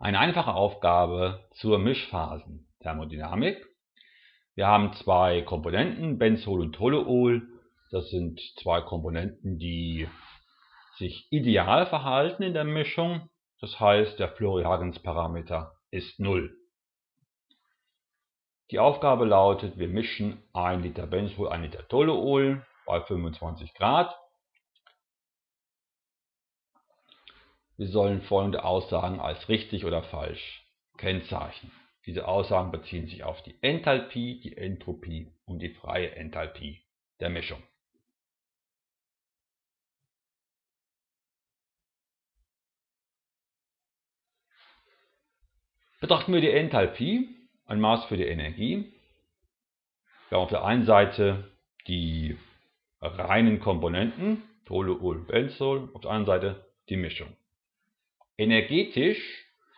Eine einfache Aufgabe zur Mischphasenthermodynamik. Wir haben zwei Komponenten, Benzol und Toluol. Das sind zwei Komponenten, die sich ideal verhalten in der Mischung. Das heißt, der Flori-Hagens-Parameter ist 0. Die Aufgabe lautet, wir mischen 1 Liter Benzol, 1 Liter Toluol bei 25 Grad. Wir sollen folgende Aussagen als richtig oder falsch kennzeichnen. Diese Aussagen beziehen sich auf die Enthalpie, die Entropie und die freie Enthalpie der Mischung. Betrachten wir die Enthalpie, ein Maß für die Energie. Wir haben auf der einen Seite die reinen Komponenten, Toluol, Benzol, auf der anderen Seite die Mischung. Energetisch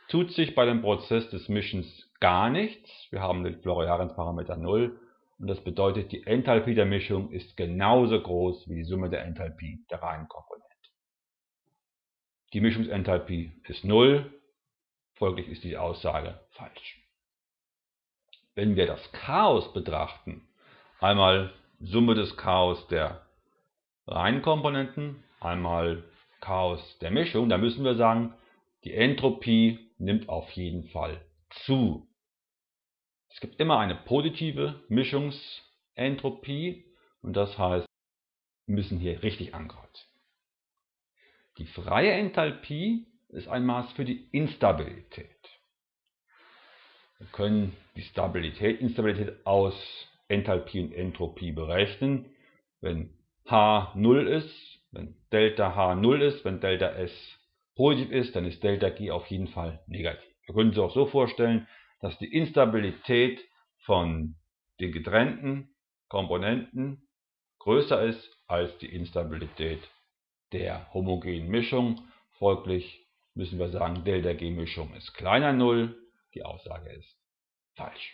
tut sich bei dem Prozess des Mischens gar nichts. Wir haben den Floriarens-Parameter 0 und das bedeutet, die Enthalpie der Mischung ist genauso groß wie die Summe der Enthalpie der reinen Komponenten. Die Mischungsenthalpie ist 0, folglich ist die Aussage falsch. Wenn wir das Chaos betrachten, einmal Summe des Chaos der reinen Komponenten, einmal Chaos der Mischung, dann müssen wir sagen, die Entropie nimmt auf jeden Fall zu. Es gibt immer eine positive Mischungsentropie und das heißt, wir müssen hier richtig ankreuzen. Die freie Enthalpie ist ein Maß für die Instabilität. Wir können die Stabilität, Instabilität aus Enthalpie und Entropie berechnen. Wenn H 0 ist, wenn Delta H 0 ist, wenn Delta S positiv ist, dann ist Delta G auf jeden Fall negativ. Wir können uns auch so vorstellen, dass die Instabilität von den getrennten Komponenten größer ist als die Instabilität der homogenen Mischung. Folglich müssen wir sagen, Delta G Mischung ist kleiner 0. Die Aussage ist falsch.